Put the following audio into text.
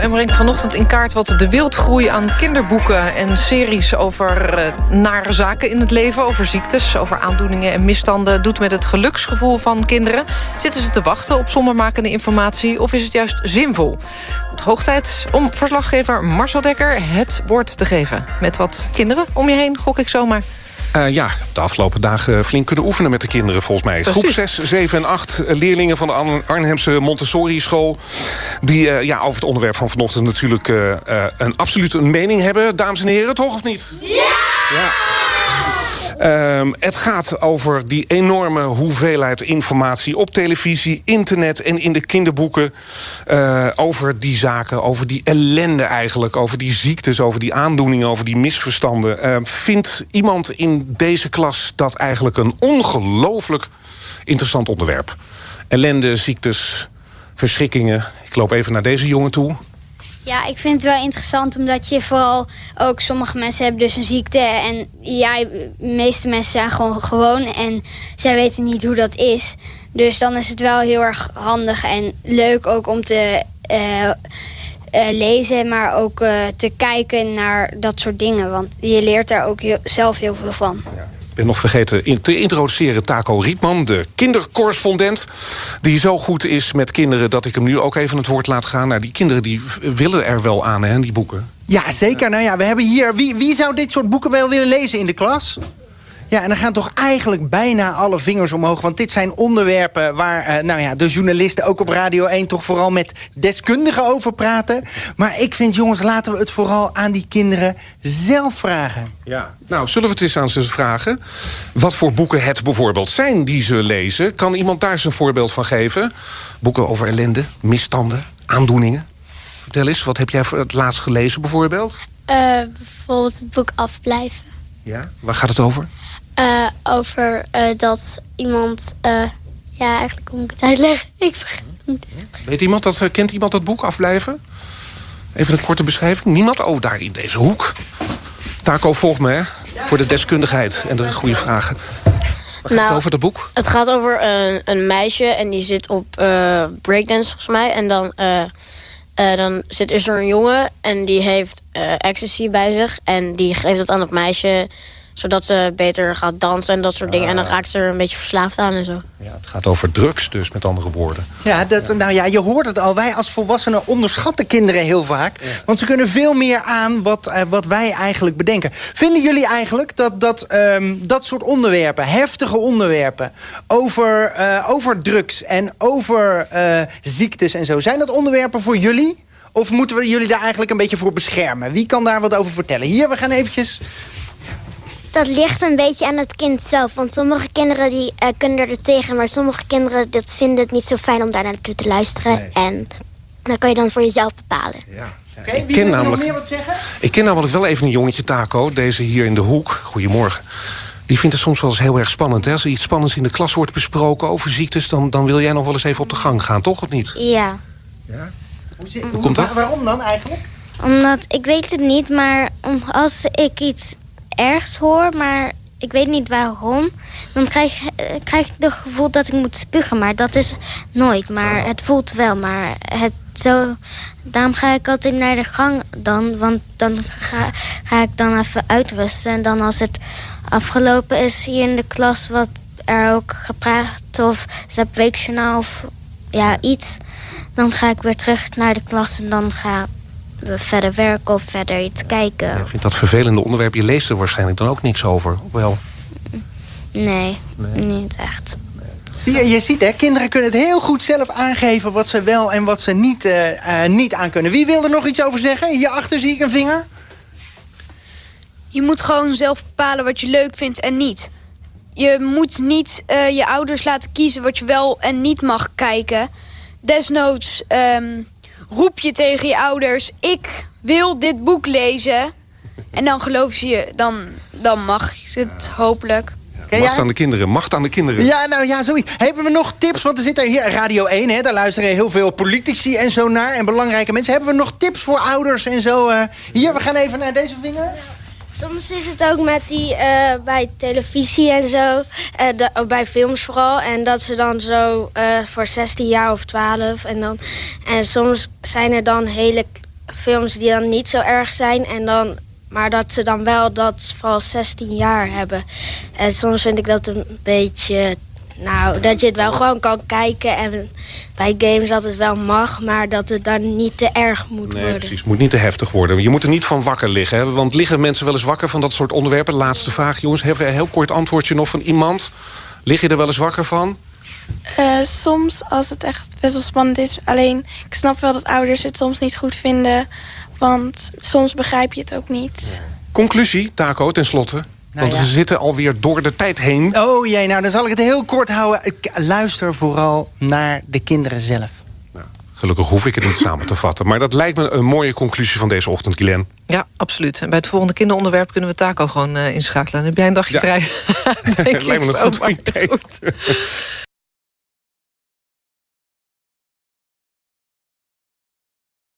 en brengt vanochtend in kaart wat de wildgroei aan kinderboeken... en series over uh, nare zaken in het leven, over ziektes... over aandoeningen en misstanden doet met het geluksgevoel van kinderen. Zitten ze te wachten op zondermakende informatie of is het juist zinvol? Het hoog tijd om verslaggever Marcel Dekker het woord te geven. Met wat kinderen om je heen, gok ik zomaar. Uh, ja, de afgelopen dagen flink kunnen oefenen met de kinderen volgens mij. Precies. Groep 6, 7 en 8 leerlingen van de Arnhemse Montessori-school... die uh, ja, over het onderwerp van vanochtend natuurlijk uh, een absoluut een mening hebben. Dames en heren, toch of niet? Ja! ja. Um, het gaat over die enorme hoeveelheid informatie op televisie, internet en in de kinderboeken. Uh, over die zaken, over die ellende eigenlijk, over die ziektes, over die aandoeningen, over die misverstanden. Uh, vindt iemand in deze klas dat eigenlijk een ongelooflijk interessant onderwerp? Ellende, ziektes, verschrikkingen. Ik loop even naar deze jongen toe. Ja, ik vind het wel interessant omdat je vooral ook sommige mensen hebben dus een ziekte en ja, de meeste mensen zijn gewoon gewoon en zij weten niet hoe dat is. Dus dan is het wel heel erg handig en leuk ook om te uh, uh, lezen, maar ook uh, te kijken naar dat soort dingen. Want je leert daar ook zelf heel veel van. Ben nog vergeten te introduceren Taco Rietman, de kindercorrespondent. Die zo goed is met kinderen dat ik hem nu ook even het woord laat gaan. Nou, die kinderen die willen er wel aan, hè, die boeken. Ja, zeker. Nou ja, we hebben hier... Wie, wie zou dit soort boeken wel willen lezen in de klas? Ja, en dan gaan toch eigenlijk bijna alle vingers omhoog. Want dit zijn onderwerpen waar uh, nou ja, de journalisten ook op Radio 1... toch vooral met deskundigen over praten. Maar ik vind, jongens, laten we het vooral aan die kinderen zelf vragen. Ja, nou, zullen we het eens aan ze vragen? Wat voor boeken het bijvoorbeeld zijn die ze lezen? Kan iemand daar eens een voorbeeld van geven? Boeken over ellende, misstanden, aandoeningen? Vertel eens, wat heb jij het laatst gelezen bijvoorbeeld? Uh, bijvoorbeeld het boek Afblijven. Ja, waar gaat het over? Uh, over uh, dat iemand... Uh, ja, eigenlijk moet ik het uitleggen? Ik vergeet Weet iemand dat, kent iemand dat boek Afblijven? Even een korte beschrijving. Niemand? Oh, daar in deze hoek. Taco, volg me, hè. Voor de deskundigheid en de goede vragen. Waar gaat nou, het over, dat boek? Het gaat over een, een meisje en die zit op breakdance, volgens mij. En dan, dan zit er zo'n jongen en die heeft ecstasy bij zich. En die geeft dat aan het meisje zodat ze beter gaat dansen en dat soort dingen. En dan ah. raakt ze er een beetje verslaafd aan en zo. Ja, het gaat over drugs dus, met andere woorden. Ja, dat, nou ja, je hoort het al. Wij als volwassenen onderschatten kinderen heel vaak. Want ze kunnen veel meer aan wat, uh, wat wij eigenlijk bedenken. Vinden jullie eigenlijk dat dat, um, dat soort onderwerpen, heftige onderwerpen... over, uh, over drugs en over uh, ziektes en zo... zijn dat onderwerpen voor jullie? Of moeten we jullie daar eigenlijk een beetje voor beschermen? Wie kan daar wat over vertellen? Hier, we gaan eventjes dat ligt een beetje aan het kind zelf. Want sommige kinderen die, uh, kunnen er tegen... maar sommige kinderen dat vinden het niet zo fijn om daar naartoe te luisteren. En dat kan je dan voor jezelf bepalen. Ja. Oké, okay, wie ken namelijk, nog meer wat zeggen? Ik ken namelijk wel even een jongetje, Taco. Deze hier in de hoek. Goedemorgen. Die vindt het soms wel eens heel erg spannend. Hè? Als er iets spannends in de klas wordt besproken over ziektes... Dan, dan wil jij nog wel eens even op de gang gaan, toch? Of niet? Ja. ja? Hoe, hoe komt dat? Waarom dan eigenlijk? Omdat, ik weet het niet, maar als ik iets ergs hoor, maar ik weet niet waarom. Dan krijg, eh, krijg ik het gevoel dat ik moet spugen. Maar dat is nooit. Maar het voelt wel. Maar het zo, daarom ga ik altijd naar de gang dan. Want dan ga, ga ik dan even uitrusten. En dan als het afgelopen is hier in de klas... wat er ook gepraat of ze weekjournaal of ja, iets... dan ga ik weer terug naar de klas en dan ga verder werken of verder iets kijken. Je vindt dat vervelende onderwerp. Je leest er waarschijnlijk dan ook niks over, wel? Nee, niet echt. Zie je, je ziet hè, kinderen kunnen het heel goed zelf aangeven... wat ze wel en wat ze niet, uh, uh, niet aan kunnen. Wie wil er nog iets over zeggen? Hierachter zie ik een vinger. Je moet gewoon zelf bepalen wat je leuk vindt en niet. Je moet niet uh, je ouders laten kiezen wat je wel en niet mag kijken. Desnoods um, roep je tegen je ouders... ik wil dit boek lezen. En dan geloof ze je, dan, dan mag het hopelijk. Macht aan de kinderen, macht aan de kinderen. Ja, nou ja, zoiets. Hebben we nog tips? Want er zit er hier Radio 1, hè, daar luisteren heel veel politici en zo naar. En belangrijke mensen. Hebben we nog tips voor ouders en zo? Uh, hier, we gaan even naar deze vinger. Soms is het ook met die uh, bij televisie en zo, uh, bij films vooral. En dat ze dan zo uh, voor 16 jaar of 12 en dan... En soms zijn er dan hele films die dan niet zo erg zijn. En dan, maar dat ze dan wel dat van 16 jaar hebben. En soms vind ik dat een beetje... Nou, dat je het wel gewoon kan kijken. En bij games dat het wel mag, maar dat het dan niet te erg moet Nee, worden. precies. Het moet niet te heftig worden. Je moet er niet van wakker liggen. Hè? Want liggen mensen wel eens wakker van dat soort onderwerpen? Laatste vraag, jongens. Hebben we een heel kort antwoordje nog van iemand? Lig je er wel eens wakker van? Eh, soms als het echt best wel spannend is. Alleen, ik snap wel dat ouders het soms niet goed vinden. Want soms begrijp je het ook niet. Conclusie, Taco, tenslotte. Want ja. we zitten alweer door de tijd heen. Oh jee, nou dan zal ik het heel kort houden. Ik luister vooral naar de kinderen zelf. Gelukkig hoef ik het niet samen te vatten. Maar dat lijkt me een mooie conclusie van deze ochtend, Glenn. Ja, absoluut. En bij het volgende kinderonderwerp kunnen we Taco gewoon eh, inschakelen. Dan heb jij een dagje Ja. vrij. Lijkt me ik een goed idee.